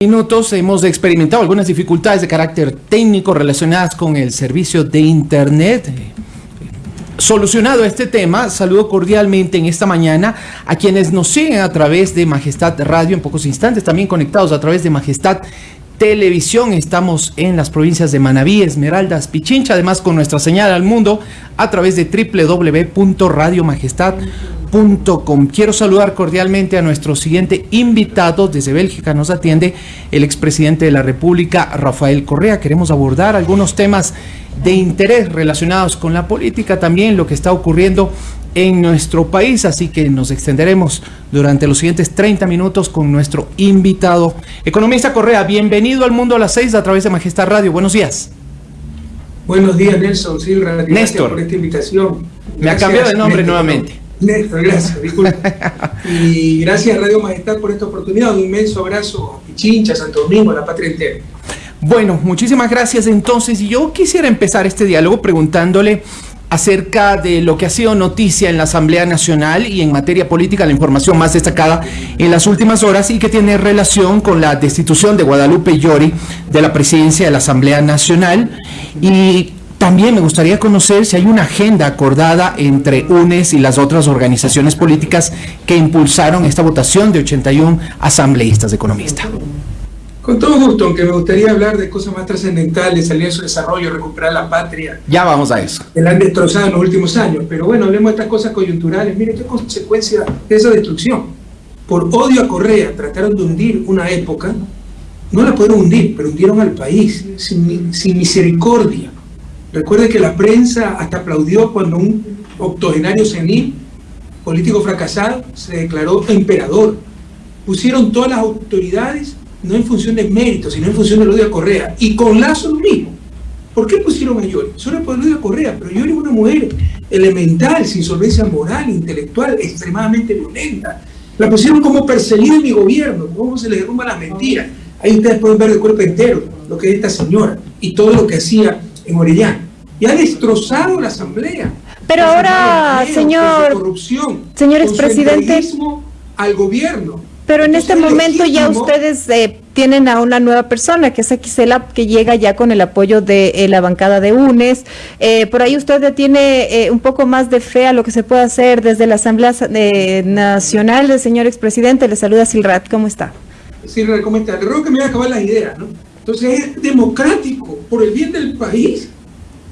minutos hemos experimentado algunas dificultades de carácter técnico relacionadas con el servicio de Internet. Solucionado este tema, saludo cordialmente en esta mañana a quienes nos siguen a través de Majestad Radio en pocos instantes, también conectados a través de Majestad Televisión. Estamos en las provincias de Manabí, Esmeraldas, Pichincha, además con nuestra señal al mundo a través de www.radiomajestad.com Quiero saludar cordialmente a nuestro siguiente invitado desde Bélgica. Nos atiende el expresidente de la República, Rafael Correa. Queremos abordar algunos temas de interés relacionados con la política, también lo que está ocurriendo en nuestro país, así que nos extenderemos durante los siguientes 30 minutos con nuestro invitado. Economista Correa, bienvenido al Mundo a las 6 a través de Majestad Radio. Buenos días. Buenos días, Nelson Silva. Néstor. por esta invitación. Me ha cambiado de nombre nuevamente. Néstor, gracias, disculpe. y gracias Radio Majestad por esta oportunidad. Un inmenso abrazo a Pichincha, Santo Domingo, a la patria entera. Bueno, muchísimas gracias entonces. Yo quisiera empezar este diálogo preguntándole acerca de lo que ha sido noticia en la Asamblea Nacional y en materia política, la información más destacada en las últimas horas y que tiene relación con la destitución de Guadalupe Llori de la presidencia de la Asamblea Nacional y también me gustaría conocer si hay una agenda acordada entre UNES y las otras organizaciones políticas que impulsaron esta votación de 81 asambleístas de economistas. Con todo gusto, aunque me gustaría hablar de cosas más trascendentales, salir de su desarrollo, recuperar la patria. Ya vamos a eso. Que la han destrozado en los últimos años. Pero bueno, hablemos de estas cosas coyunturales. Mire qué consecuencia de esa destrucción. Por odio a Correa trataron de hundir una época. No la pudieron hundir, pero hundieron al país sin, sin misericordia Recuerde que la prensa hasta aplaudió cuando un octogenario senil, político fracasado, se declaró emperador. Pusieron todas las autoridades no en función de mérito, sino en función del odio a Correa. Y con Lazo lo mismo. ¿Por qué pusieron a Yori? Solo por el odio a Correa, pero Yori es una mujer elemental, sin solvencia moral, intelectual, extremadamente violenta. La pusieron como perseguida en mi gobierno, cómo se le derrumba la mentira. Ahí ustedes pueden ver el cuerpo entero, lo que es esta señora y todo lo que hacía en Orellana. Y ha destrozado la Asamblea. Pero ahora, señor, corrupción, señor expresidente, al gobierno. Pero en este momento ya ustedes eh, tienen a una nueva persona, que es Aquisela, que llega ya con el apoyo de eh, la bancada de UNES. Eh, por ahí usted tiene un poco más de fe a lo que se puede hacer desde la Asamblea Nacional del señor expresidente. Le saluda Silrat, ¿cómo está? Silrat, ¿cómo está? Creo que me voy a acabar las ideas, ¿no? Entonces es democrático, por el bien del país,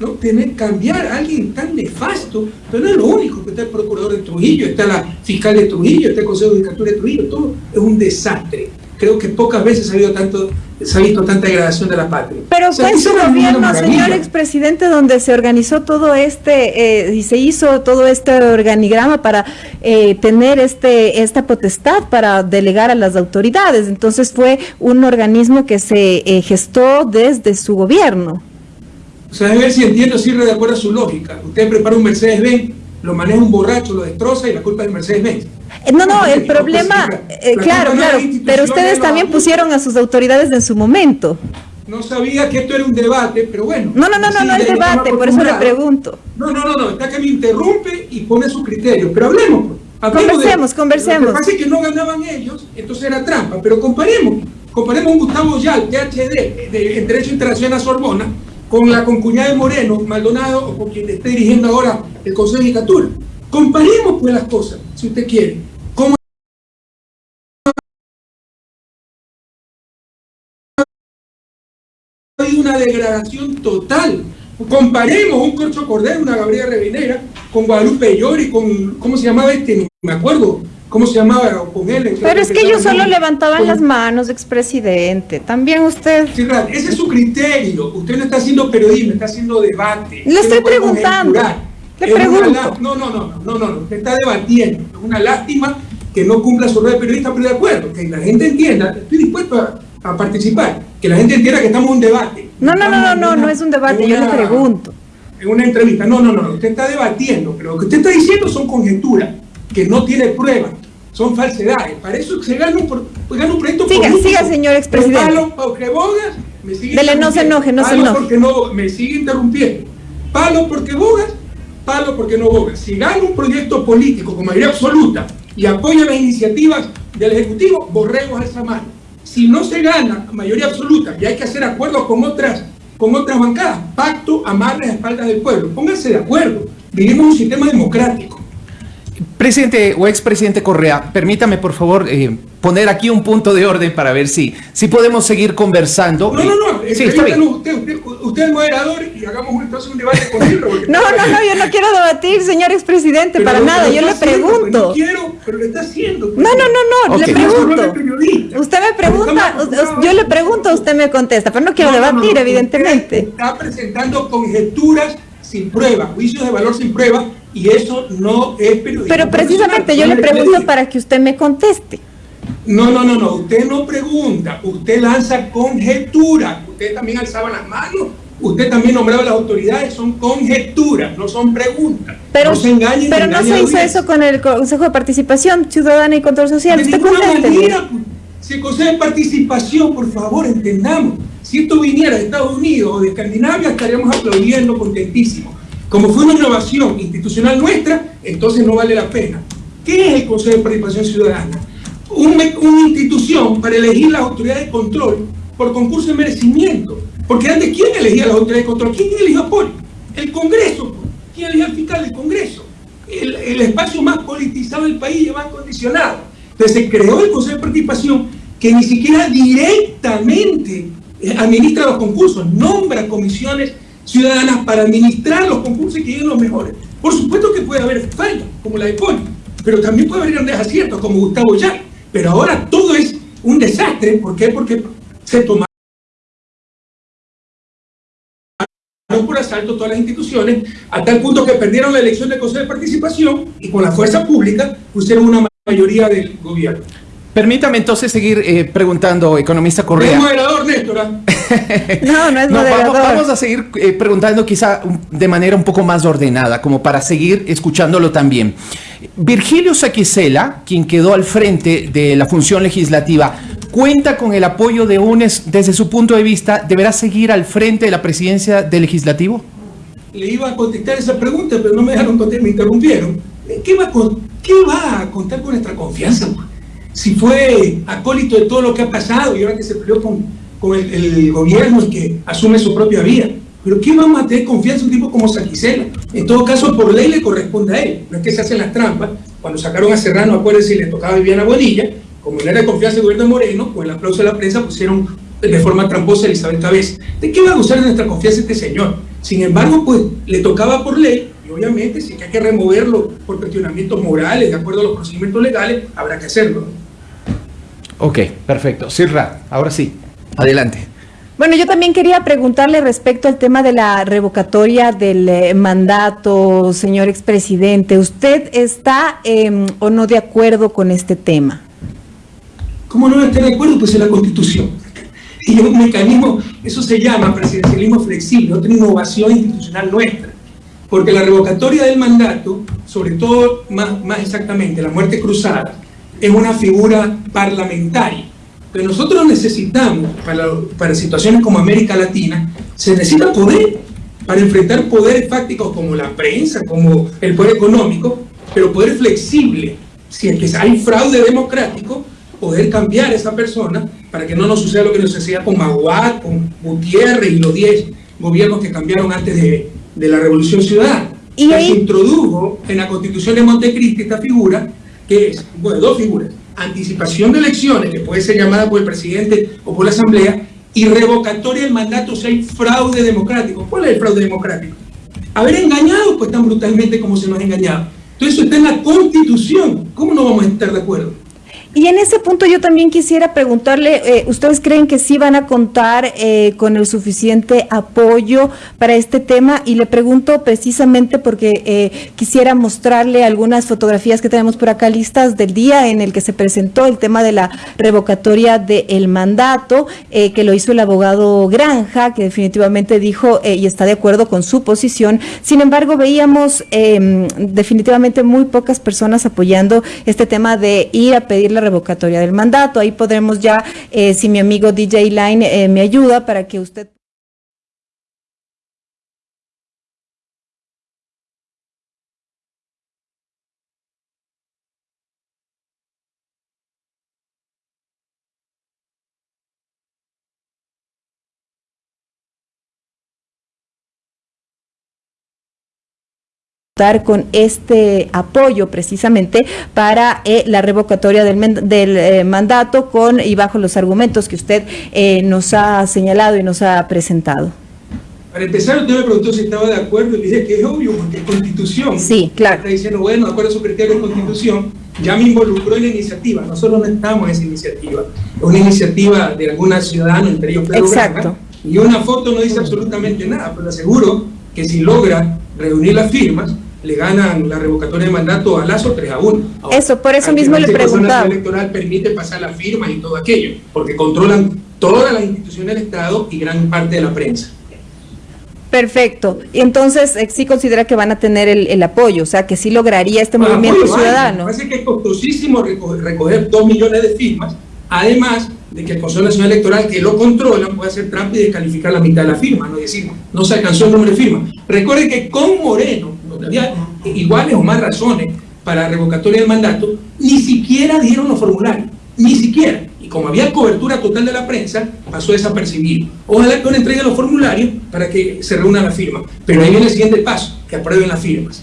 ¿no? Tener, cambiar a alguien tan nefasto, pero no es lo único, que está el procurador de Trujillo, está la fiscal de Trujillo, está el Consejo de Judicatura de Trujillo, todo es un desastre. Creo que pocas veces ha habido tanto se ha visto tanta degradación de la patria. Pero fue en su gobierno, señor expresidente, donde se organizó todo este, eh, y se hizo todo este organigrama para eh, tener este esta potestad para delegar a las autoridades. Entonces fue un organismo que se eh, gestó desde su gobierno. O sea, a ver si entiendo, sirve de acuerdo a su lógica. Usted prepara un Mercedes-Benz, lo maneja un borracho, lo destroza y la culpa es del Mercedes-Benz. Eh, no, no, el problema, eh, claro, claro, pero ustedes también pusieron a sus autoridades en su momento. No sabía que esto era un debate, pero bueno. No, no, no, no, no es debate, por eso le pregunto. No, no, no, no, está que me interrumpe y pone su criterio, pero hablemos. Pues. conversemos, conversemos. Lo que pasa es que no ganaban ellos, entonces era trampa, pero comparemos. Comparemos un Gustavo Yal, PhD, de, en Derecho Internacional Sorbona, con la concuñada de Moreno, Maldonado, o con quien esté dirigiendo ahora el Consejo de Judicatura. Comparemos pues las cosas, si usted quiere. ¿Cómo hay una degradación total? Comparemos un Corcho Cordero, una Gabriela Revinera, con Guadalupe Llori, con, ¿cómo se llamaba este? No me acuerdo. ¿Cómo se llamaba con él? Pero es que ellos solo levantaban las manos, expresidente. También usted... Sí, ese es su criterio. Usted no está haciendo periodismo, está haciendo debate. Le estoy preguntando. Le pregunto. No, no, no, no, no, no, usted está debatiendo. Es una lástima que no cumpla su rol de periodista, pero de acuerdo, que la gente entienda, estoy dispuesto a, participar, que la gente entienda que estamos en un debate. No, no, no, no, no, no es un debate, yo le pregunto. En una entrevista, no, no, no, usted está debatiendo, pero lo que usted está diciendo son conjeturas que no tiene pruebas, son falsedades. Para eso se gana un, gana un proyecto siga, político. Siga, señor expresidente. Palo porque bogas, me sigue Dele, no se enoje, no se enoje. porque no, me sigue interrumpiendo. Palo porque bogas, palo porque no bogas. Si gana un proyecto político con mayoría absoluta y apoya las iniciativas del Ejecutivo, borremos esa mano. Si no se gana mayoría absoluta y hay que hacer acuerdos con otras, con otras bancadas, pacto, amarre a espaldas del pueblo. Pónganse de acuerdo. Vivimos un sistema democrático. Presidente o expresidente Correa, permítame por favor eh, poner aquí un punto de orden para ver si, si podemos seguir conversando. No, no, no. Sí, está bien. Usted, usted, usted, es moderador y hagamos entonces un debate con él. no, no, no, yo no quiero debatir, señor expresidente, para nada. Yo le pregunto. No quiero, pero le está haciendo. Pues. No, no, no, no. Okay. Le pregunto. Usted me pregunta, yo le pregunto, usted me contesta, pero no quiero no, debatir, no, evidentemente. Está presentando conjeturas sin prueba, juicios de valor sin prueba, y eso no es periodismo. Pero precisamente yo le pregunto para que usted me conteste. No, no, no, no, usted no pregunta, usted lanza conjeturas, usted también alzaba las manos, usted también nombraba a las autoridades, son conjeturas, no son preguntas. Pero no se, engañen, pero no se hizo eso con el Consejo de Participación Ciudadana y Control Social. De manera, si el Consejo de Participación, por favor, entendamos, si esto viniera de Estados Unidos o de Escandinavia, estaríamos aplaudiendo contentísimos. Como fue una innovación institucional nuestra, entonces no vale la pena. ¿Qué es el Consejo de Participación Ciudadana? Un, una institución para elegir las autoridades de control por concurso de merecimiento. Porque antes, ¿quién elegía las autoridades de control? ¿Quién eligió a Poli? El Congreso. ¿Quién elegía al fiscal del Congreso? El, espacio más politizado del país y más condicionado. Entonces se creó el Consejo de Participación que ni siquiera directamente administra los concursos, nombra comisiones ciudadanas para administrar los concursos y que lleguen los mejores. Por supuesto que puede haber fallas, como la de Poli, pero también puede haber grandes aciertos, como Gustavo Ya. Pero ahora todo es un desastre. ¿Por qué? Porque se tomaron por asalto todas las instituciones, a tal punto que perdieron la elección del Consejo de Participación y con la fuerza pública pusieron una mayoría del gobierno. Permítame entonces seguir eh, preguntando, economista Correa. ¿Es moderador, Néstor? no, no es moderador. Vamos, vamos, a seguir eh, preguntando quizá de manera un poco más ordenada, como para seguir escuchándolo también. Virgilio Saquicela, quien quedó al frente de la función legislativa, ¿cuenta con el apoyo de UNES desde su punto de vista? ¿Deberá seguir al frente de la presidencia del legislativo? Le iba a contestar esa pregunta, pero no me dejaron contestar, me interrumpieron. ¿Qué va, a, contar con nuestra confianza? si fue acólito de todo lo que ha pasado y ahora que se peleó con, con el, el, gobierno y que asume su propia vía. Pero ¿qué vamos a tener confianza en un tipo como Saquicela? En todo caso, por ley le corresponde a él. No es que se hacen las trampas. Cuando sacaron a Serrano, acuérdense, le tocaba a Viviana Bonilla, como no era de confianza el gobierno Moreno, con el aplauso de la prensa pusieron de forma tramposa a Elizabeth Cabeza. ¿De qué va a gustar de nuestra confianza este señor? Sin embargo, pues le tocaba por ley y obviamente si hay que removerlo por cuestionamientos morales, de acuerdo a los procedimientos legales, habrá que hacerlo. Ok, perfecto. Sirra, ahora sí, adelante. Bueno, yo también quería preguntarle respecto al tema de la revocatoria del eh, mandato, señor expresidente. ¿Usted está eh, o no de acuerdo con este tema? ¿Cómo no estar de acuerdo? Pues en la Constitución. Y un mecanismo, eso se llama presidencialismo flexible, otra innovación institucional nuestra. Porque la revocatoria del mandato, sobre todo, más, más exactamente, la muerte cruzada, es una figura parlamentaria. Pero nosotros necesitamos, para, para situaciones como América Latina, se necesita poder para enfrentar poderes fácticos como la prensa, como el poder económico, pero poder flexible. Si es que hay fraude democrático, poder cambiar a esa persona para que no nos suceda lo que nos sucedía con Maguad, con Gutiérrez y los 10 gobiernos que cambiaron antes de, de la Revolución Ciudadana. ¿Y ahí? Se introdujo en la Constitución de Montecristi esta figura que es, bueno, dos figuras, anticipación de elecciones, que puede ser llamada por el presidente o por la asamblea, y revocatoria del mandato si hay fraude democrático. ¿Cuál es el fraude democrático? Haber engañado pues tan brutalmente como se nos ha engañado. Entonces eso está en la constitución. ¿Cómo no vamos a estar de acuerdo? Y en ese punto yo también quisiera preguntarle, eh, ¿ustedes creen que sí van a contar eh, con el suficiente apoyo para este tema? Y le pregunto precisamente porque eh, quisiera mostrarle algunas fotografías que tenemos por acá listas del día en el que se presentó el tema de la revocatoria del mandato, que lo hizo el abogado Granja, que definitivamente dijo y está de acuerdo con su posición. Sin embargo, veíamos em, definitivamente muy pocas personas apoyando este tema de ir a pedir la revocatoria del mandato. Ahí podremos ya, eh, si mi amigo DJ Line eh, me ayuda para que usted... con este apoyo precisamente para eh, la revocatoria del, del eh, mandato con y bajo los argumentos que usted eh, nos ha señalado y nos ha presentado. Para empezar, usted me preguntó si estaba de acuerdo y le dije que es obvio, porque es constitución. Sí, claro. Está diciendo, bueno, de acuerdo a su criterio de constitución, ya me involucró en la iniciativa. Nosotros no estamos en esa iniciativa. Es una iniciativa de algunos ciudadanos, entre ellos Pedro Exacto. y una foto no dice absolutamente nada, pero aseguro que si logra reunir las firmas, le ganan la revocatoria de mandato a Lazo 3 a 1. eso, por eso mismo le preguntaba. La electoral permite pasar las firmas y todo aquello, porque controlan todas las instituciones del Estado y gran parte de la prensa. Perfecto. Y entonces eh, sí considera que van a tener el, apoyo, o sea, que sí lograría este movimiento ciudadano. Me parece que es costosísimo recoger, dos millones de firmas, además de que el Consejo Nacional Electoral, que lo controla, puede hacer trampa y descalificar la mitad de la firma, no decir, no se alcanzó el número de firmas. Recuerde que con Moreno, iguales o más razones para revocatoria del mandato, ni siquiera dieron los formularios, ni siquiera. Y como había cobertura total de la prensa, pasó desapercibido. Ojalá que uno entregue los formularios para que se reúna la firma. Pero ahí viene el siguiente paso, que aprueben las firmas.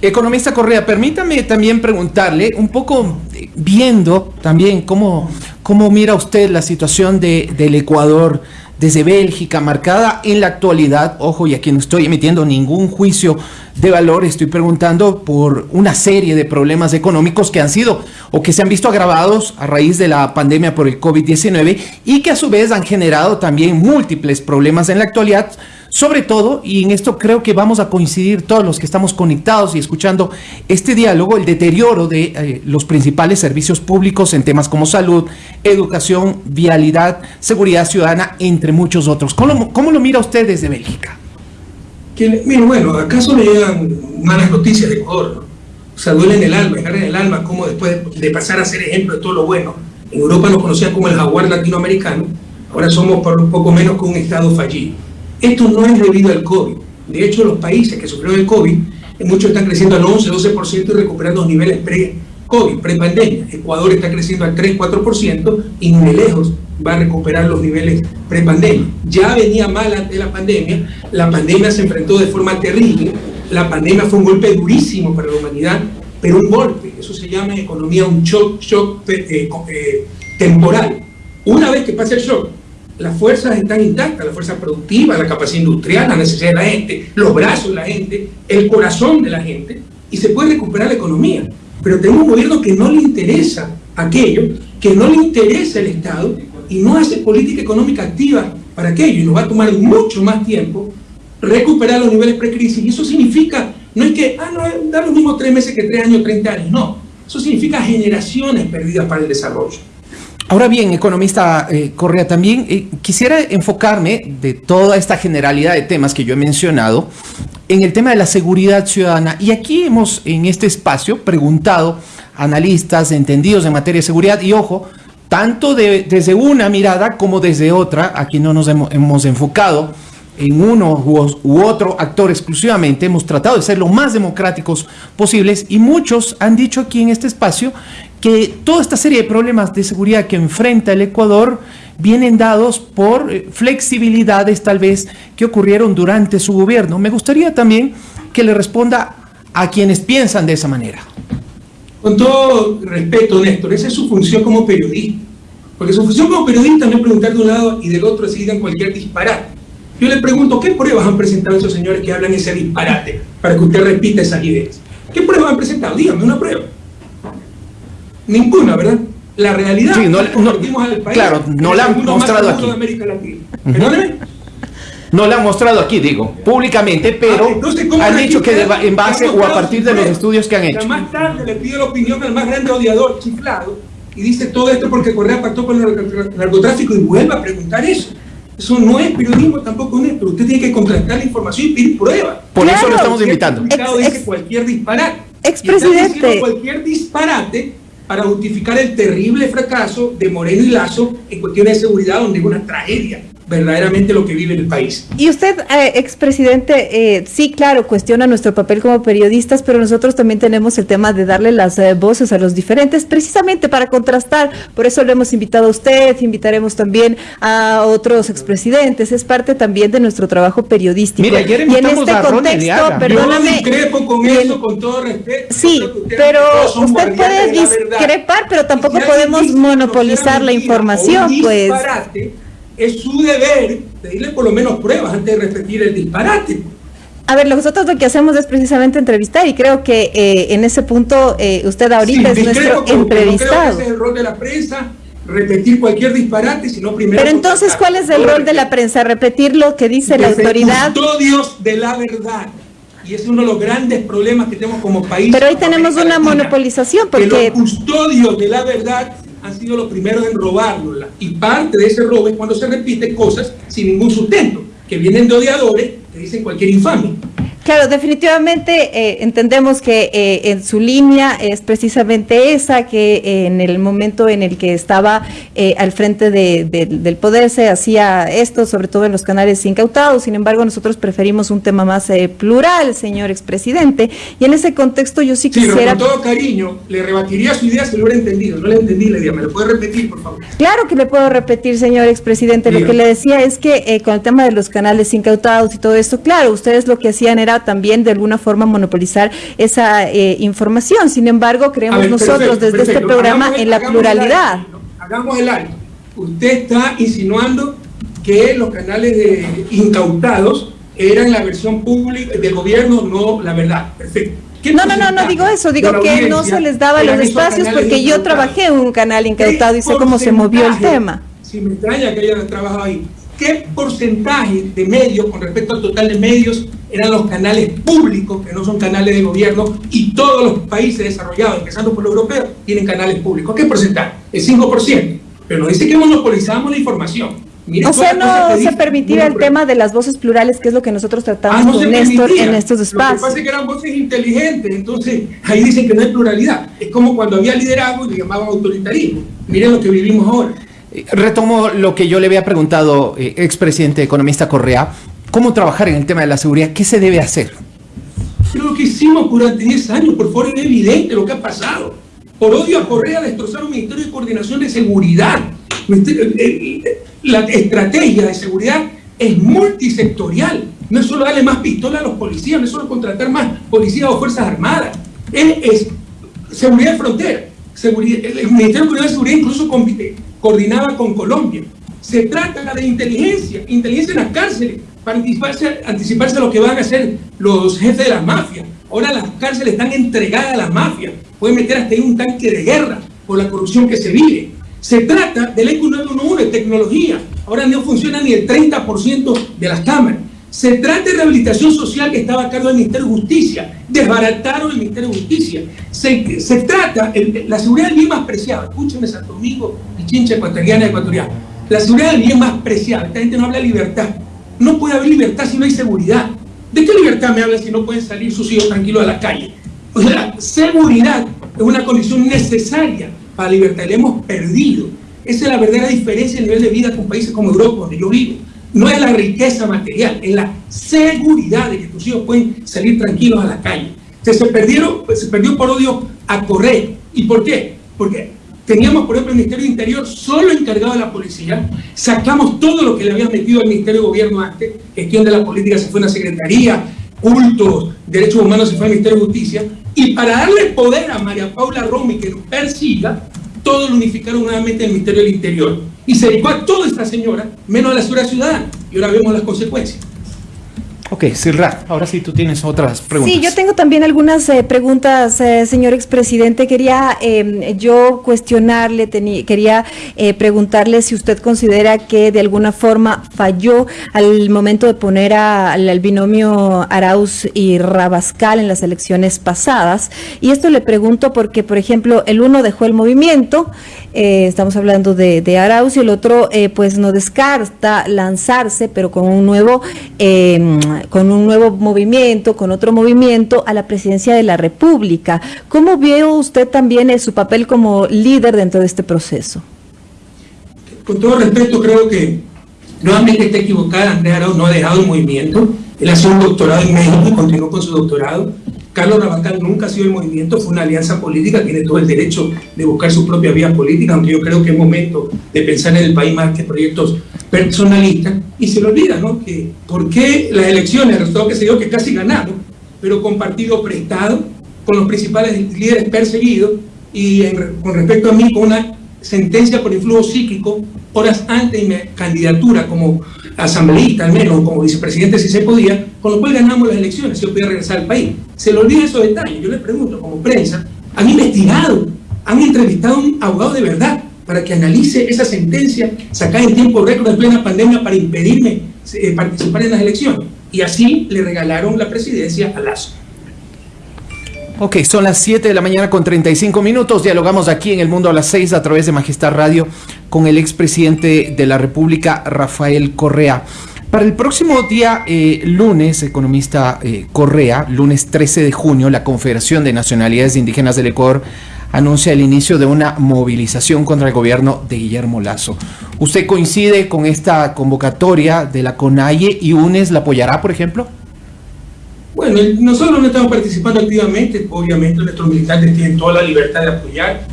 Economista Correa, permítame también preguntarle, un poco eh, viendo también cómo, cómo mira usted la situación de, del Ecuador desde Bélgica, marcada en la actualidad, ojo, y aquí no estoy emitiendo ningún juicio de valor, estoy preguntando por una serie de problemas económicos que han sido o que se han visto agravados a raíz de la pandemia por el COVID-19 y que a su vez han generado también múltiples problemas en la actualidad sobre todo, y en esto creo que vamos a coincidir todos los que estamos conectados y escuchando este diálogo, el deterioro de eh, los principales servicios públicos en temas como salud, educación, vialidad, seguridad ciudadana, entre muchos otros. ¿Cómo, cómo lo mira usted desde Bélgica? Que, mira, bueno, ¿acaso le llegan malas noticias de Ecuador? O sea, duele en el alma, en el alma, como después de pasar a ser ejemplo de todo lo bueno. En Europa nos conocían como el jaguar latinoamericano, ahora somos por un poco menos que un estado fallido. Esto no es debido al COVID. De hecho, los países que sufrieron el COVID, muchos están creciendo al 11, 12% y recuperando los niveles pre-COVID, pre-pandemia. Ecuador está creciendo al 3, 4% y ni de lejos va a recuperar los niveles pre-pandemia. Ya venía mal antes de la pandemia, la pandemia se enfrentó de forma terrible, la pandemia fue un golpe durísimo para la humanidad, pero un golpe, eso se llama en economía un shock, eh, eh, temporal. Una vez que pasa el shock, las fuerzas están intactas, la fuerza productiva, la capacidad industrial, la necesidad de la gente, los brazos de la gente, el corazón de la gente, y se puede recuperar la economía. Pero tenemos un gobierno que no le interesa aquello, que no le interesa el Estado y no hace política económica activa para aquello, y nos va a tomar mucho más tiempo recuperar los niveles precrisis. Y eso significa, no es que, ah, no, da los mismos tres meses que tres años, 30 años, no. Eso significa generaciones perdidas para el desarrollo. Ahora bien, economista eh, Correa, también eh, quisiera enfocarme de toda esta generalidad de temas que yo he mencionado en el tema de la seguridad ciudadana. Y aquí hemos en este espacio preguntado a analistas entendidos en materia de seguridad y ojo, tanto desde una mirada como desde otra, aquí no nos hemos, enfocado en uno u, otro actor exclusivamente, hemos tratado de ser lo más democráticos posibles y muchos han dicho aquí en este espacio que toda esta serie de problemas de seguridad que enfrenta el Ecuador vienen dados por eh, flexibilidades tal vez que ocurrieron durante su gobierno. Me gustaría también que le responda a quienes piensan de esa manera. Con todo respeto, Néstor, esa es su función como periodista. Porque su función como periodista no es preguntar de un lado y del otro si digan cualquier disparate. Yo le pregunto, ¿qué pruebas han presentado esos señores que hablan ese disparate para que usted repita esas ideas? ¿Qué pruebas han presentado? Dígame una prueba. Ninguna, ¿verdad? La realidad sí, no, no, al país, claro, no la han mostrado aquí. No la han mostrado aquí, digo, públicamente, pero ah, han dicho que en base o a partir de los estudios que han hecho. Más tarde le pido la opinión al más grande odiador chiflado y dice todo esto porque Correa pactó con el narcotráfico y vuelve a preguntar eso. Eso no es periodismo tampoco, es, pero usted tiene que contrastar la información y pedir pruebas. Por eso lo estamos invitando. dice cualquier disparate. Expresidente. Cualquier disparate para justificar el terrible fracaso de Moreno y Lazo en cuestiones de seguridad, donde es una tragedia verdaderamente lo que vive el país. Y usted, eh, expresidente, eh, sí, claro, cuestiona nuestro papel como periodistas, pero nosotros también tenemos el tema de darle las eh, voces a los diferentes, precisamente para contrastar. Por eso lo hemos invitado a usted, invitaremos también a otros expresidentes. Es parte también de nuestro trabajo periodístico. Mira, ayer y en este contexto, perdóname. Yo discrepo con eso, con todo respeto. Sí, pero usted puede discrepar, pero tampoco podemos monopolizar la información, pues es su deber pedirle por lo menos pruebas antes de repetir el disparate. A ver, nosotros lo que hacemos es precisamente entrevistar y creo que eh, en ese punto eh, usted ahorita es nuestro entrevistado. No es el rol de la prensa repetir cualquier disparate, sino primero... Pero entonces, ¿cuál es el rol de la prensa? ¿Repetir lo que dice la autoridad? custodios de la verdad. Y es uno de los grandes problemas que tenemos como país. Pero hoy tenemos una monopolización porque... Que los custodios de la verdad han sido los primeros en robárnosla. Y parte de ese robo es cuando se repiten cosas sin ningún sustento, que vienen de odiadores que dicen cualquier infamia. Claro, definitivamente eh, entendemos que eh, en su línea es precisamente esa, que eh, en el momento en el que estaba al frente del poder se hacía esto, sobre todo en los canales incautados. Sin embargo, nosotros preferimos un tema más plural, señor expresidente. Y en ese contexto yo sí, quisiera... con todo cariño, le rebatiría su idea si lo hubiera entendido. No le entendí la idea. ¿Me lo puede repetir, por favor? Claro que le puedo repetir, señor expresidente. Lo que le decía es que con el tema de los canales incautados y todo esto, claro, ustedes lo que hacían era también de alguna forma monopolizar esa eh, información. Sin embargo, creemos nosotros desde este programa en la pluralidad. hagamos el. Usted está insinuando que los canales de incautados eran la versión pública del gobierno, no la verdad. Perfecto. No, no, no, no digo eso, digo que no se les daba los espacios porque yo trabajé en un canal incautado y sé cómo se movió el tema. Si me extraña que haya trabajado ahí. ¿Qué porcentaje de medios, con respecto al total de medios, eran los canales públicos, que no son canales de gobierno, y todos los países desarrollados, empezando por los europeos, tienen canales públicos? ¿Qué porcentaje? El 5%. Pero nos dice que monopolizamos la información. o sea, no se permitía el tema de las voces plurales, que es lo que nosotros tratamos ah, con Néstor en estos espacios. Lo que pasa es que eran voces inteligentes, entonces ahí dicen que no hay pluralidad. Es como cuando había liderazgo y le llamaban autoritarismo. Miren lo que vivimos ahora. Retomo lo que yo le había preguntado, eh, expresidente economista Correa, ¿cómo trabajar en el tema de la seguridad? ¿Qué se debe hacer? Lo que hicimos durante 10 años, por favor, es evidente lo que ha pasado. Por odio a Correa destrozaron un Ministerio de Coordinación de Seguridad. Eh, eh, la estrategia de seguridad es multisectorial. No es solo darle más pistola a los policías, no es solo contratar más policías o fuerzas armadas. Es, seguridad de frontera. El Ministerio de Seguridad incluso compite coordinaba con Colombia. Se trata de inteligencia, inteligencia en las cárceles, para anticiparse, anticiparse a lo que van a hacer los jefes de las mafias. Ahora las cárceles están entregadas a las mafias. Pueden meter hasta ahí un tanque de guerra por la corrupción que se vive. Se trata del ECU 911, de tecnología. Ahora no funciona ni el 30% de las cámaras. Se trata de rehabilitación social que estaba a cargo del Ministerio de Justicia. Desbarataron el Ministerio de Justicia. Se, trata, la seguridad del bien más preciada. Escúcheme, Santo Domingo Chincha ecuatoriana ecuatoriana. La seguridad del bien más preciada. Esta gente no habla de libertad. No puede haber libertad si no hay seguridad. ¿De qué libertad me habla si no pueden salir sus hijos tranquilos a la calle? O sea, seguridad es una condición necesaria para la libertad. La hemos perdido. Esa es la verdadera diferencia en nivel de vida con países como Europa, donde yo vivo no es la riqueza material, es la seguridad de que tus hijos pueden salir tranquilos a la calle. Se, se, perdieron, se perdió por odio a correr. ¿Y por qué? Porque teníamos, por ejemplo, el Ministerio de Interior solo encargado de la policía, sacamos todo lo que le habían metido al Ministerio de Gobierno antes, gestión de la política se fue a una secretaría, cultos, derechos humanos se fue al Ministerio de Justicia, y para darle poder a María Paula Romy que nos persiga, todo lo unificaron nuevamente en el Ministerio del Interior. Y se dedicó a toda esta señora, menos a la seguridad ciudadana. Y ahora vemos las consecuencias. Ok, Silra, ahora sí tú tienes otras preguntas. Sí, yo tengo también algunas eh, preguntas, eh, señor expresidente. Quería eh, yo cuestionarle, quería preguntarle si usted considera que de alguna forma falló al momento de poner al binomio Arauz y Rabascal en las elecciones pasadas. Y esto le pregunto porque, por ejemplo, el uno dejó el movimiento, estamos hablando de, de, Arauz, y el otro pues no descarta lanzarse, pero con un nuevo con un nuevo movimiento, con otro movimiento, a la presidencia de la República. ¿Cómo vio usted también su papel como líder dentro de este proceso? Con todo respeto, creo que Nuevamente está equivocada, Andrés Arauz no ha dejado el movimiento, él ha sido un doctorado en México continuó con su doctorado. Carlos Rabacal nunca ha sido el movimiento, fue una alianza política, tiene todo el derecho de buscar su propia vía política, aunque yo creo que es momento de pensar en el país más que proyectos personalistas. Y se le olvida, ¿no? Que por qué las elecciones, el resultado que se dio que casi ganamos, pero con partido prestado, con los principales líderes perseguidos y con respecto a mí, con una sentencia por influjo psíquico horas antes de mi candidatura como asambleísta, al menos como vicepresidente si se podía, con lo cual ganamos las elecciones, yo podía regresar al país. Se le olvida esos detalles. Yo les pregunto, como prensa, han investigado, han entrevistado a un abogado de verdad para que analice esa sentencia sacada en tiempo récord en plena pandemia para impedirme eh, participar en las elecciones. Y así le regalaron la presidencia a Lazo. Ok, son las 7 de la mañana con 35 minutos. Dialogamos aquí en El Mundo a las 6 a través de Majestad Radio con el expresidente de la República, Rafael Correa. Para el próximo día, eh, lunes, economista eh, Correa, lunes 13 de junio, la Confederación de Nacionalidades Indígenas del Ecuador anuncia el inicio de una movilización contra el gobierno de Guillermo Lazo. ¿Usted coincide con esta convocatoria de la CONAIE y UNES la apoyará, por ejemplo? Bueno, nosotros no estamos participando activamente, obviamente nuestros militares tienen toda la libertad de apoyar.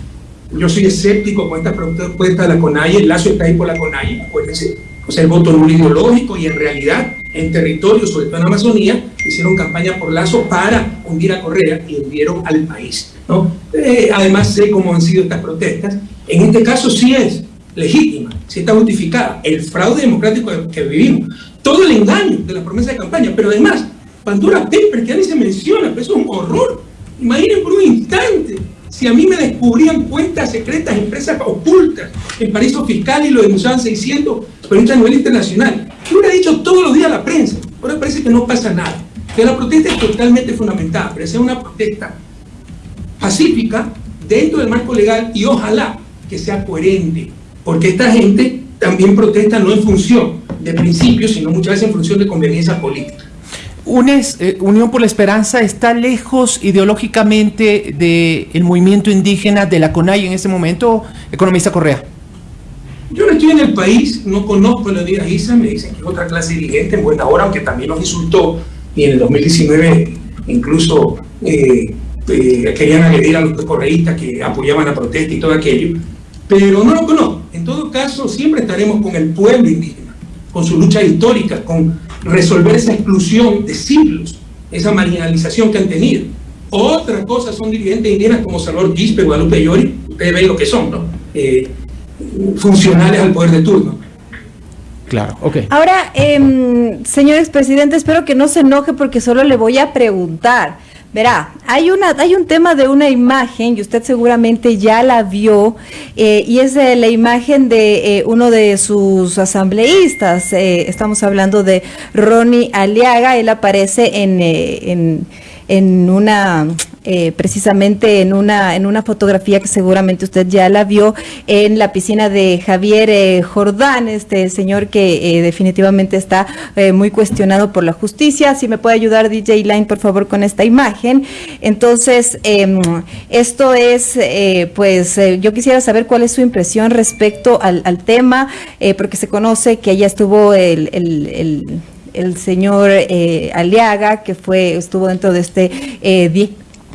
Yo soy escéptico con esta propuesta de la CONAIE, el lazo está ahí por la CONAIE, acuérdense. O sea, el voto nulo ideológico y en realidad en territorio, sobre todo en Amazonía, hicieron campaña por Lazo para hundir a Correa y hundieron al país. ¿no? Eh, además sé cómo han sido estas protestas. En este caso sí es legítima, sí está justificada. El fraude democrático que vivimos, todo el engaño de la promesa de campaña, pero además Pandora Paper, que a se menciona, pero eso es un horror. Imaginen por un instante si a mí me descubrían cuentas secretas, empresas ocultas en paraísos fiscales y lo denunciaban 600 pero a nivel internacional. ¿Qué hubiera dicho todos los días la prensa? Ahora parece que no pasa nada. Que la protesta es totalmente fundamental, pero sea una protesta pacífica dentro del marco legal y ojalá que sea coherente, porque esta gente también protesta no en función de principios, sino muchas veces en función de conveniencia política. Eh, Unión por la Esperanza, está lejos ideológicamente del movimiento indígena de la CONAI en este momento, economista Correa. Yo no estoy en el país, no conozco a la Isa, me dicen que es otra clase dirigente en buena hora, aunque también nos insultó y en el 2019 incluso eh, eh, querían agredir a los correístas que apoyaban la protesta y todo aquello, pero no lo conozco. En todo caso, siempre estaremos con el pueblo indígena, con su lucha histórica, con resolver esa exclusión de siglos, esa marginalización que han tenido. Otra cosa son dirigentes indígenas como Salvador Quispe, Guadalupe Llori, ustedes ven lo que son, ¿no? Eh, funcionales al poder de turno. Claro, ok. Ahora, eh, señor expresidente, espero que no se enoje porque solo le voy a preguntar. Verá, hay, una, hay un tema de una imagen, y usted seguramente ya la vio, eh, y es la imagen de eh, uno de sus asambleístas. Eh, estamos hablando de Ronnie Aliaga, él aparece en, en, en una eh, precisamente en una, en una fotografía que seguramente usted ya la vio en la piscina de Javier eh, Jordán, este señor que eh, definitivamente está muy cuestionado por la justicia. Si me puede ayudar DJ Line, por favor, con esta imagen. Entonces, em, esto es, pues, yo quisiera saber cuál es su impresión respecto al, tema, porque se conoce que allá estuvo el, el, el señor Aliaga, que fue estuvo dentro de este eh,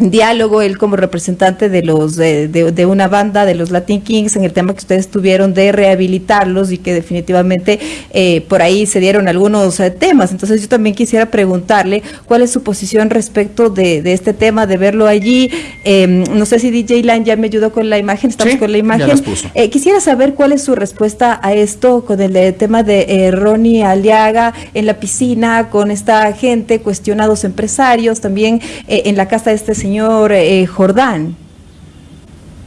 diálogo, él como representante de los de, de, una banda de los Latin Kings en el tema que ustedes tuvieron de rehabilitarlos y que definitivamente eh, por ahí se dieron algunos eh, temas. Entonces yo también quisiera preguntarle cuál es su posición respecto de, de este tema, de verlo allí. Em, no sé si DJ Line ya me ayudó con la imagen, estamos con la imagen. Eh, quisiera saber cuál es su respuesta a esto con el, tema de Ronnie Aliaga en la piscina, con esta gente, cuestionados empresarios, también en la casa de este señor señor eh, Jordán?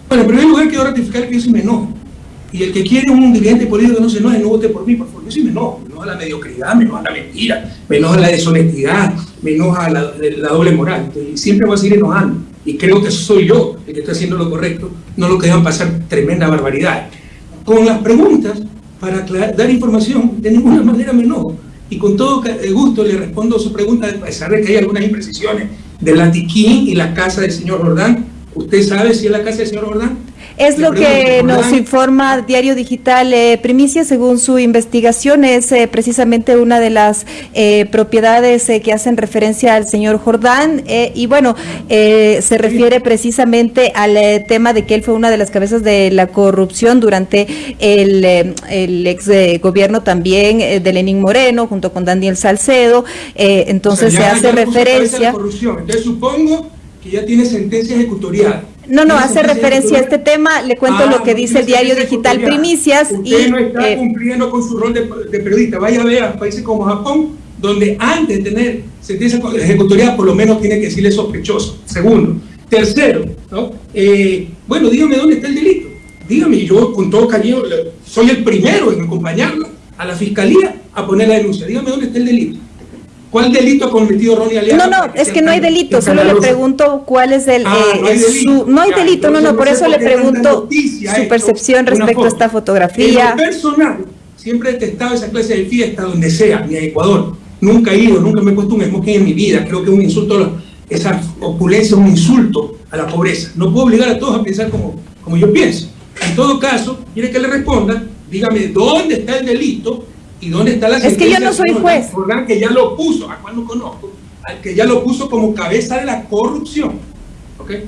Bueno, en primer lugar quiero ratificar que yo sí me enojo. Y el que quiere un dirigente político no se enoje, no vote por mí, por favor. Yo sí me enojo. Me enoja la mediocridad, me enoja la mentira, me enoja la deshonestidad, me enoja la, doble moral. y siempre voy a seguir enojando. Y creo que soy yo el que está haciendo lo correcto, no lo que dejan pasar tremenda barbaridad. Con las preguntas, para dar información, de ninguna manera me enojo. Y con todo gusto le respondo su pregunta, a pesar de que hay algunas imprecisiones de la Tiquín y la casa del señor Jordán, ¿Usted sabe si es la casa del señor Jordán? Es lo que nos informa Diario Digital eh, Primicia, según su investigación, es eh, precisamente una de las eh, propiedades que hacen referencia al señor Jordán y bueno, se refiere precisamente al tema de que él fue una de las cabezas de la corrupción durante el, el ex gobierno también de Lenín Moreno, junto con Daniel Salcedo, entonces se hace referencia... Entonces supongo que ya tiene sentencia ejecutorial no, no, hace referencia a este tema. Le cuento lo que ah, dice el diario digital Primicias. Usted no está eh, cumpliendo con su rol de, periodista. Vaya a ver a países como Japón, donde antes de tener sentencia ejecutorial, por lo menos tiene que decirle sospechoso. Segundo. Tercero, ¿no? Eh, bueno, dígame dónde está el delito. Dígame, yo con todo cariño soy el primero en acompañarla a la fiscalía a poner la denuncia. Dígame dónde está el delito. ¿Cuál delito ha cometido Ronnie Aliaga? No, no, es que no hay delito, solo le pregunto cuál es el... Ah, eh, no, hay su, no hay delito, no, no, por eso le pregunto su percepción respecto a esta fotografía. En personal, siempre he detestado esa clase de fiesta donde sea, ni en Ecuador. Nunca he ido, nunca me he puesto un smoking en mi vida. Creo que es un insulto, esa opulencia es un insulto a la pobreza. No puedo obligar a todos a pensar como, como yo pienso. En todo caso, quiere que le responda, dígame dónde está el delito ¿Y dónde está la? Es que yo no soy juez. que ya lo puso, a cuál no conozco, al que ya lo puso como cabeza de la corrupción. ¿Okay?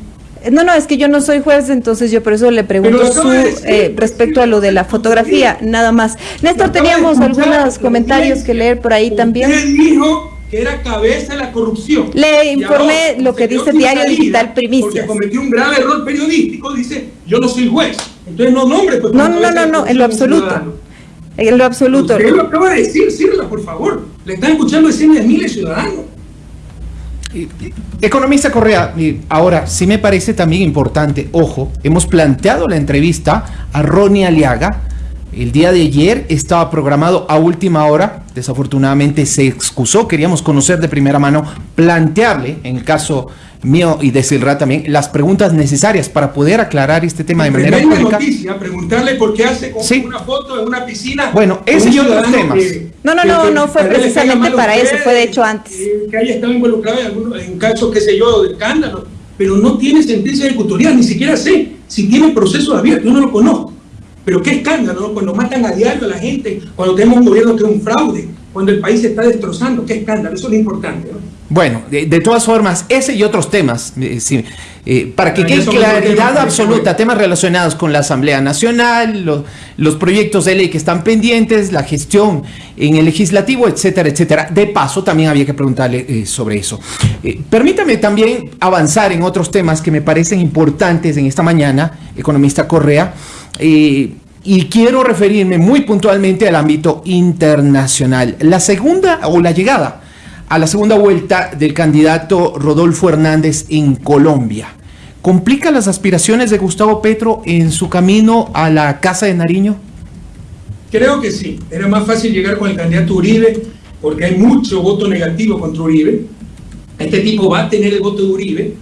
No, no, es que yo no soy juez, entonces yo por eso le pregunto su, eh, respecto a lo de la fotografía, nada más. Néstor, teníamos algunos comentarios que leer por ahí también. Usted dijo que era cabeza de la corrupción. Le informé lo que dice Diario Digital Primicias. Porque cometió un grave error periodístico, dice, yo no soy juez. Entonces no nombre. Pues, no, no, no, no, en lo absoluto. En lo absoluto. Usted lo acaba de decir, Sirla, por favor. Le están escuchando decenas de miles de ciudadanos. Economista Correa, ahora sí me parece también importante, ojo, hemos planteado la entrevista a Ronnie Aliaga. El día de ayer estaba programado a última hora, desafortunadamente se excusó, queríamos conocer de primera mano, plantearle, en el caso mío y de Silra también, las preguntas necesarias para poder aclarar este tema de manera pública. noticia, preguntarle por qué hace con una foto en una piscina. Bueno, ese y otros temas. no, no, no, no fue precisamente para eso, fue de hecho antes. que haya estado involucrado en, algunos, en casos, qué sé yo, de escándalo, pero no tiene sentencia ejecutorial, ni siquiera sé si tiene proceso abierto, yo no lo conozco. Pero qué escándalo, cuando matan a diario a la gente, cuando tenemos un gobierno que es un fraude, cuando el país se está destrozando, qué escándalo, eso es lo importante. ¿no? Bueno, de, todas formas, ese y otros temas, eh, eh, para que quede claridad absoluta, temas relacionados con la Asamblea Nacional, los proyectos de ley que están pendientes, la gestión en el legislativo, etcétera, etcétera. De paso, también había que preguntarle eh, sobre eso. permítame también avanzar en otros temas que me parecen importantes en esta mañana, economista Correa. Y quiero referirme muy puntualmente al ámbito internacional. La segunda o la llegada a la segunda vuelta del candidato Rodolfo Hernández en Colombia. ¿Complica las aspiraciones de Gustavo Petro en su camino a la Casa de Nariño? Creo que sí. Era más fácil llegar con el candidato Uribe porque hay mucho voto negativo contra Uribe. Este tipo va a tener el voto de Uribe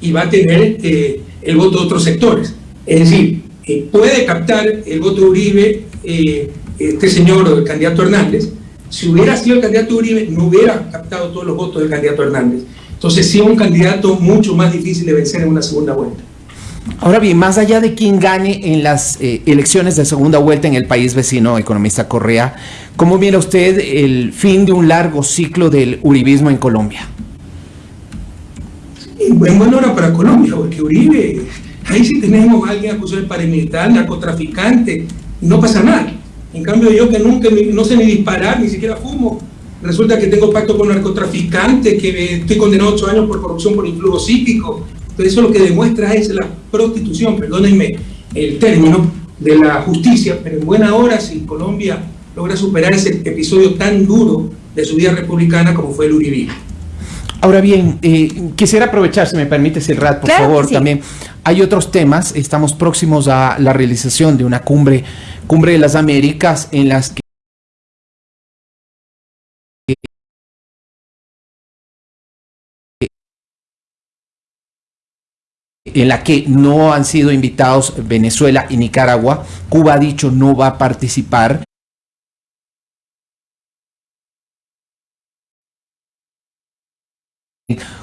y va a tener eh, el voto de otros sectores. Es decir, eh, puede captar el voto de Uribe eh, este señor, el candidato Hernández, si hubiera sido el candidato Uribe, no hubiera captado todos los votos del candidato Hernández. Entonces sí un candidato mucho más difícil de vencer en una segunda vuelta. Ahora bien, más allá de quien gane en las eh, elecciones de segunda vuelta en el país vecino, economista Correa, ¿cómo mira usted el fin de un largo ciclo del uribismo en Colombia? en buena hora para Colombia, porque Uribe, ahí sí tenemos a alguien acusado de paramilitar, narcotraficante, no pasa nada. En cambio yo que nunca, no sé ni disparar, ni siquiera fumo, resulta que tengo pacto con narcotraficantes, que estoy condenado a ocho años por corrupción por influjo psíquico. Entonces eso lo que demuestra es la prostitución, perdónenme el término, de la justicia, pero en buena hora si Colombia logra superar ese episodio tan duro de su vida republicana como fue el Uribí. Ahora bien, eh, quisiera aprovechar, si me permite, Silrat, por favor, también. Hay otros temas, estamos próximos a la realización de una cumbre, cumbre de las Américas, en las que en la que no han sido invitados Venezuela y Nicaragua. Cuba ha dicho no va a participar.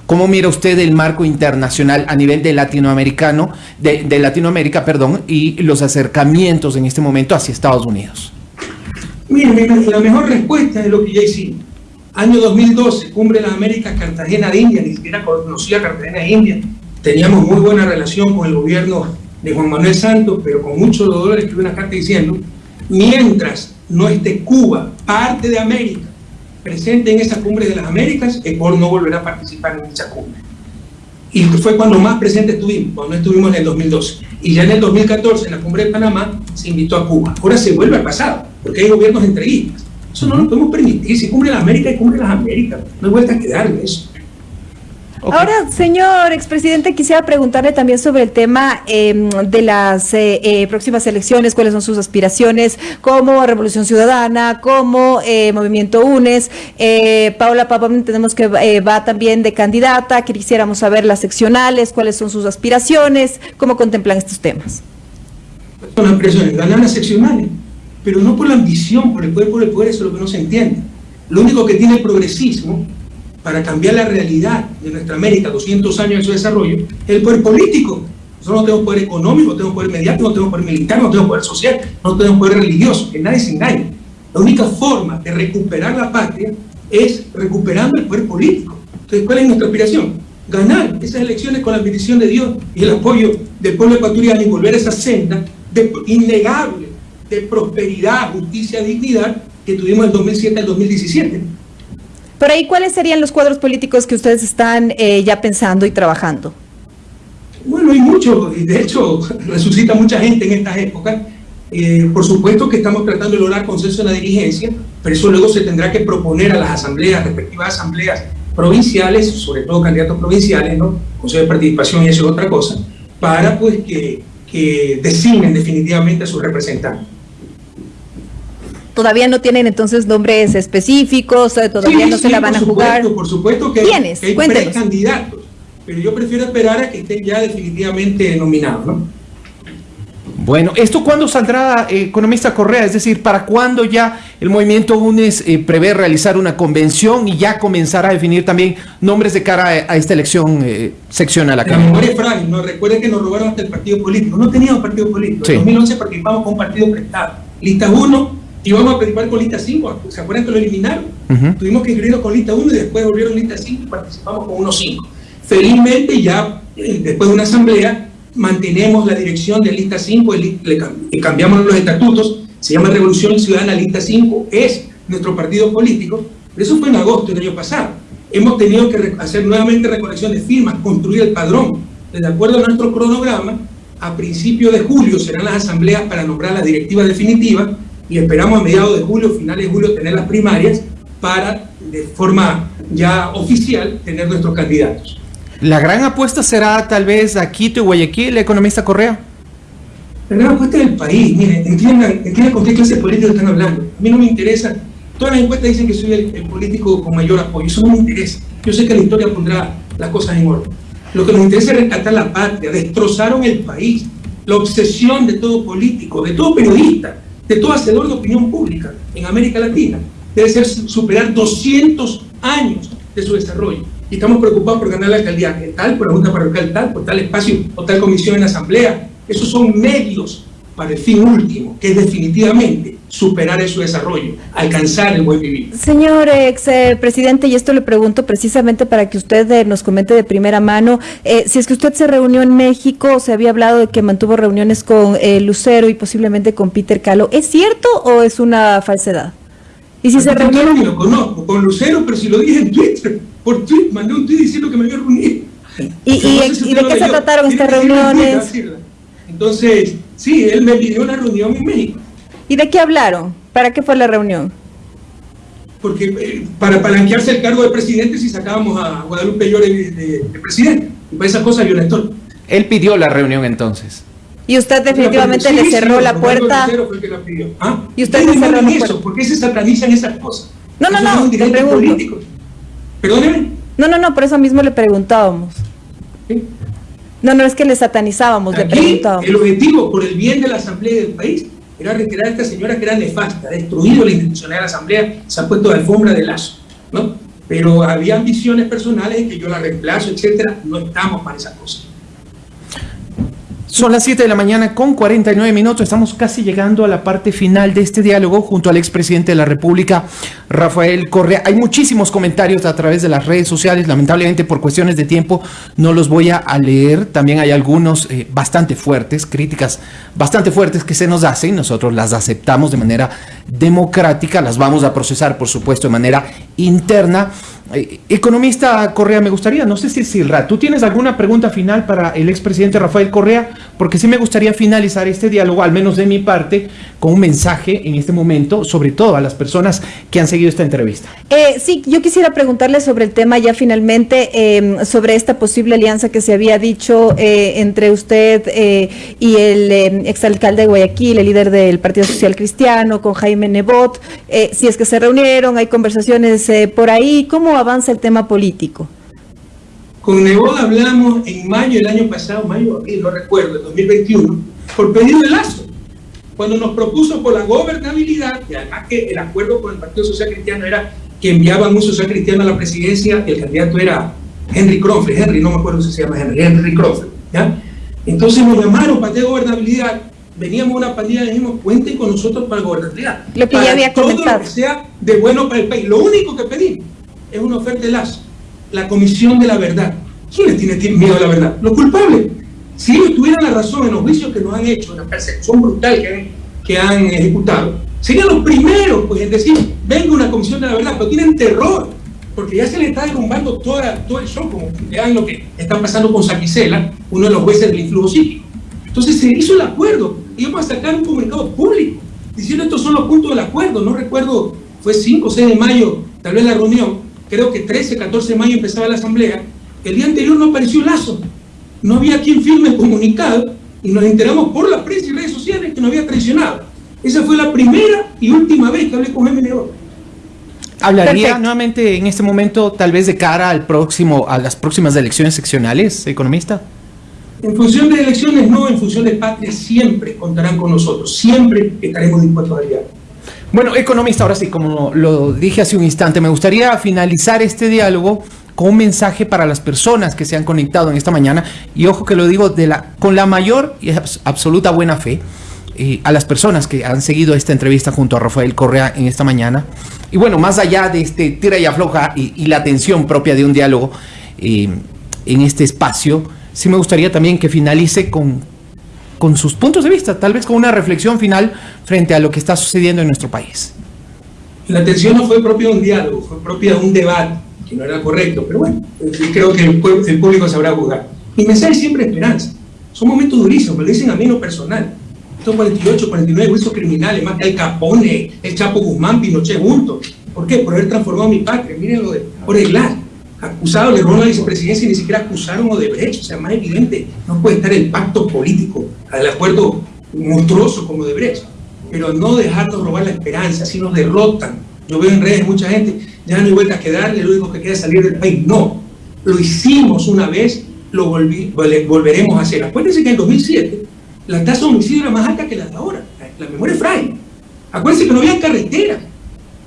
¿Cómo mira usted el marco internacional a nivel de latinoamericano, de, de Latinoamérica, perdón, y los acercamientos en este momento hacia Estados Unidos? Mire, la mejor respuesta es lo que ya hicimos. Año 2012, Cumbre de las Américas, Cartagena de India, ni siquiera conocía Cartagena de India. Teníamos muy buena relación con el gobierno de Juan Manuel Santos, pero con muchos dolores escribí una carta diciendo, mientras no esté Cuba, parte de América, presente en esa cumbre de las Américas, Ecuador no volverá a participar en dicha cumbre. Y fue cuando más presente estuvimos, cuando estuvimos en el 2012. Y ya en el 2014, en la cumbre de Panamá, se invitó a Cuba. Ahora se vuelve al pasado, porque hay gobiernos entreguistas. Eso no lo podemos permitir. Si cumbre la América, y cumbre las Américas. No hay vuelta a quedar en Ahora, señor expresidente, quisiera preguntarle también sobre el tema em, de las eh, eh, próximas elecciones, cuáles son sus aspiraciones como Revolución Ciudadana, como eh, Movimiento UNES. Paula Papón tenemos que va también de candidata, quisiéramos saber las seccionales, cuáles son sus aspiraciones, cómo contemplan estos temas. Son aspiraciones, ganar las seccionales, pero no por la ambición, por el poder, por el poder, eso es lo que no se entiende. Lo único que tiene el progresismo para cambiar la realidad de nuestra América, 200 años de su desarrollo, es el poder político. Nosotros no tenemos poder económico, no tenemos poder mediático, no tenemos poder militar, no tenemos poder social, no tenemos poder religioso, que nadie se engañe. La única forma de recuperar la patria es recuperando el poder político. Entonces, ¿cuál es nuestra aspiración? Ganar esas elecciones con la bendición de Dios y el apoyo del pueblo ecuatoriano y volver a esa senda de, innegable de prosperidad, justicia, dignidad que tuvimos en 2007 al 2017. Por ahí, ¿cuáles serían los cuadros políticos que ustedes están eh, ya pensando y trabajando? Bueno, hay muchos, y de hecho resucita mucha gente en estas épocas. Eh, por supuesto que estamos tratando de lograr consenso en la dirigencia, pero eso luego se tendrá que proponer a las asambleas, respectivas asambleas provinciales, sobre todo candidatos provinciales, ¿no? Consejo de participación y eso es otra cosa, para pues que, que designen definitivamente a sus representantes todavía no tienen entonces nombres específicos, todavía no se la van a jugar. Por supuesto que, ¿Quiénes? hay candidatos, pero yo prefiero esperar a que estén ya definitivamente nominados, ¿no? Bueno, ¿esto cuándo saldrá, eh, economista Correa? Es decir, ¿para cuándo ya el movimiento UNES eh, prevé realizar una convención y ya comenzar a definir también nombres de cara a, esta elección eh, seccional acá? La memoria es frágil, ¿no? recuerden que nos robaron hasta el partido político. No teníamos partido político. En 2011 participamos con un partido prestado. Lista 1, íbamos a participar con lista 5, ¿se acuerdan que lo eliminaron? Tuvimos que inscribirnos con lista 1 y después volvieron lista 5 y participamos con 1-5. Felizmente ya eh, después de una asamblea mantenemos la dirección de lista 5, le, cambiamos los estatutos, se llama Revolución Ciudadana Lista 5, es nuestro partido político, pero eso fue en agosto del año pasado. Hemos tenido que hacer nuevamente recolección de firmas, construir el padrón. De acuerdo a nuestro cronograma, a principios de julio serán las asambleas para nombrar la directiva definitiva y esperamos a mediados de julio, finales de julio, tener las primarias para, de forma ya oficial, tener nuestros candidatos. ¿La gran apuesta será tal vez a Quito y Guayaquil, el economista Correa? La gran apuesta del país, miren, entiendan, entiendan con qué clase de políticos están hablando. A mí no me interesa, todas las encuestas dicen que soy el, político con mayor apoyo, eso no me interesa. Yo sé que la historia pondrá las cosas en orden. Lo que nos interesa es rescatar la patria, destrozaron el país, la obsesión de todo político, de todo periodista, de todo hacedor de opinión pública en América Latina debe ser superar 200 años de su desarrollo. Y estamos preocupados por ganar la alcaldía, tal, por la Junta Parroquial tal, por tal espacio o tal comisión en la Asamblea. Esos son medios para el fin último, que es definitivamente superar su desarrollo, alcanzar el buen vivir. Señor ex eh, presidente, y esto le pregunto precisamente para que usted eh, nos comente de primera mano, eh, si es que usted se reunió en México, se había hablado de que mantuvo reuniones con Lucero y posiblemente con Peter Calo, ¿es cierto o es una falsedad? Y si se reunió... Ni lo conozco, con Lucero, pero si lo dije en Twitter, por Twitter, mandé un tweet diciendo que me había reunido. ¿Y, y, de qué se trataron estas reuniones? Entonces, sí, él me pidió una reunión en México. ¿Y de qué hablaron? ¿Para qué fue la reunión? Porque eh, para palanquearse el cargo de presidente si sacábamos a Guadalupe Llore de, presidente. Y para esa cosa violentó. Él pidió la reunión entonces. Y usted definitivamente le cerró la puerta. ¿Ah? Y usted le cerró la puerta. ¿Por qué se satanizan esas cosas? No, no, no, le pregunto. Perdóneme. No, no, no, por eso mismo le preguntábamos. No, no, es que le satanizábamos, le preguntábamos. El objetivo, por el bien de la Asamblea del país, era retirar a esta señora que era nefasta, ha destruido la institucionalidad de la Asamblea, se ha puesto de alfombra de lazo, ¿no? pero había ambiciones personales que yo la reemplazo, etcétera. No estamos para esas cosas. Son las 7 de la mañana con 49 minutos. Estamos casi llegando a la parte final de este diálogo junto al expresidente de la República, Rafael Correa. Hay muchísimos comentarios a través de las redes sociales. Lamentablemente, por cuestiones de tiempo, no los voy a leer. También hay algunos eh, bastante fuertes, críticas bastante fuertes que se nos hacen. Nosotros las aceptamos de manera democrática. Las vamos a procesar, por supuesto, de manera interna. Eh, economista Correa, me gustaría, no sé si Silra, ¿tú tienes alguna pregunta final para el expresidente Rafael Correa? Porque sí me gustaría finalizar este diálogo, al menos de mi parte, con un mensaje en este momento, sobre todo a las personas que han seguido esta entrevista. Eh, sí, yo quisiera preguntarle sobre el tema ya finalmente, em, sobre esta posible alianza que se había dicho eh, entre usted y el em, exalcalde de Guayaquil, el líder del Partido Social Cristiano, con Jaime Nebot, si es que se reunieron, hay conversaciones por ahí, ¿cómo avanza el tema político? Con Nebot hablamos en mayo del año pasado, mayo, no recuerdo, el 2021, por pedido de Lazo, cuando nos propuso por la gobernabilidad, y además que el acuerdo con el Partido Social Cristiano era que enviaban un social cristiano a la presidencia, el candidato era Henry Cronfle, Henry, no me acuerdo si se llama Henry, Henry Cronfle, ¿ya? Entonces nos llamaron para de gobernabilidad, veníamos una pandilla y dijimos, cuenten con nosotros para gobernabilidad. Lo que ya había todo lo que sea de bueno para el país. Lo único que pedimos es una oferta de Lazo, la comisión de la verdad. ¿Quién le tiene miedo a la verdad? Los culpables. Si ellos tuvieran la razón en los juicios que nos han hecho, en la percepción brutal que han, ejecutado, serían los primeros pues, en decir, venga una comisión de la verdad, pero tienen terror, porque ya se le está derrumbando todo el show, como vean lo que está pasando con Saquicela, uno de los jueces del influjo psíquico. Entonces se hizo el acuerdo, y vamos a sacar un comunicado público, diciendo estos son los puntos del acuerdo, no recuerdo, fue 5 o 6 de mayo, tal vez la reunión, creo que 13, 14 de mayo empezaba la asamblea, el día anterior no apareció Lazo, no había quien firme el comunicado y nos enteramos por la prensa y redes sociales que no había traicionado. Esa fue la primera y última vez que hablé con MNO. ¿Hablaría nuevamente en este momento, tal vez de cara al próximo, a las próximas elecciones seccionales, economista? En función de elecciones, no, en función de patria, siempre contarán con nosotros, siempre estaremos dispuestos a aliar. Bueno, economista, ahora sí, como lo dije hace un instante, me gustaría finalizar este diálogo con un mensaje para las personas que se han conectado en esta mañana, y ojo que lo digo con la mayor y absoluta buena fe, eh, a las personas que han seguido esta entrevista junto a Rafael Correa en esta mañana. Y bueno, más allá de este tira y afloja y, la tensión propia de un diálogo eh, en este espacio, sí me gustaría también que finalice con, con sus puntos de vista, tal vez con una reflexión final frente a lo que está sucediendo en nuestro país. La tensión no fue propia de un diálogo, fue propia de un debate, que no era correcto, pero bueno, creo que el, público sabrá jugar. Mi mensaje siempre es esperanza. Son momentos durísimos, me lo dicen a mí no personal. Estos 48, 49 juicios criminales, más que el Capone, el Chapo Guzmán, Pinochet juntos. ¿Por qué? Por haber transformado mi patria. Miren lo de Oreglar acusado le error la vicepresidencia y ni siquiera acusaron o de brecha, o sea, más evidente, no puede estar el pacto político, el acuerdo monstruoso como de brecha, pero no dejarnos robar la esperanza, así nos derrotan. Yo veo en redes mucha gente, ya no hay vuelta a quedarle, lo único que queda es salir del país. No, lo hicimos una vez, lo volveremos a hacer. Acuérdense que en 2007 la tasa de homicidio era más alta que la de ahora, la memoria es frágil. Acuérdense que no había carretera,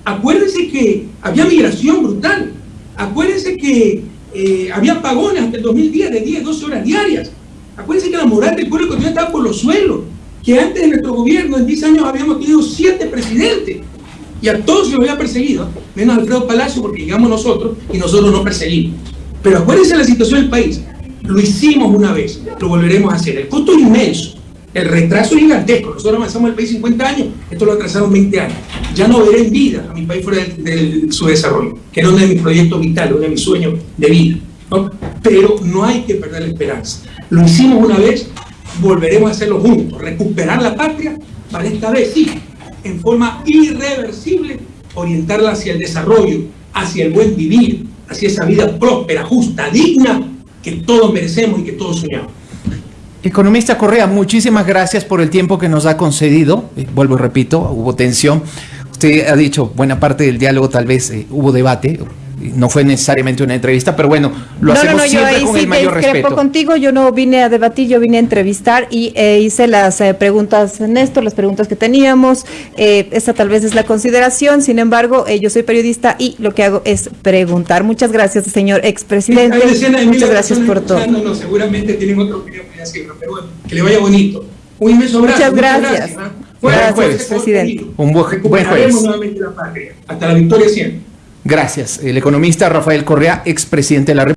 acuérdense que había migración brutal, Acuérdense que eh, había apagones hasta el 2010 de 10, 12 horas diarias. Acuérdense que la moral del pueblo ecuatoriano estaba por los suelos. Que antes de nuestro gobierno, en 10 años, habíamos tenido 7 presidentes. Y a todos se los había perseguido, menos a Alfredo Palacio, porque llegamos nosotros y nosotros no perseguimos. Pero acuérdense de la situación del país. Lo hicimos una vez, lo volveremos a hacer. El costo es inmenso. El retraso es gigantesco. Nosotros avanzamos el país 50 años, esto lo atrasaron 20 años. Ya no veré en vida a mi país fuera de, su desarrollo, que era uno de mis proyectos vitales, uno de mis de vida. Pero no hay que perder la esperanza. Lo hicimos una vez, volveremos a hacerlo juntos. Recuperar la patria para esta vez, sí, en forma irreversible, orientarla hacia el desarrollo, hacia el buen vivir, hacia esa vida próspera, justa, digna, que todos merecemos y que todos soñamos. Economista Correa, muchísimas gracias por el tiempo que nos ha concedido. Eh, vuelvo y repito, hubo tensión. Usted ha dicho, buena parte del diálogo tal vez eh, hubo debate, no fue necesariamente una entrevista, pero bueno, lo no, hacemos no, no, yo siempre ahí con sí el mayor respeto. contigo, yo no vine a debatir, yo vine a entrevistar y eh, hice las eh, preguntas, Néstor, las preguntas que teníamos, eh, esa tal vez es la consideración, sin embargo, eh, yo soy periodista y lo que hago es preguntar. Muchas gracias, señor expresidente, muchas gracias por todo. seguramente tienen otra opinión pero bueno, que le vaya bonito. Un inmenso abrazo. Muchas gracias. ¿ah? Gracias, ese presidente. contenido. Un buen- buen jueves. nuevamente la patria. Hasta la victoria siempre. Gracias. El economista Rafael Correa, expresidente de la República.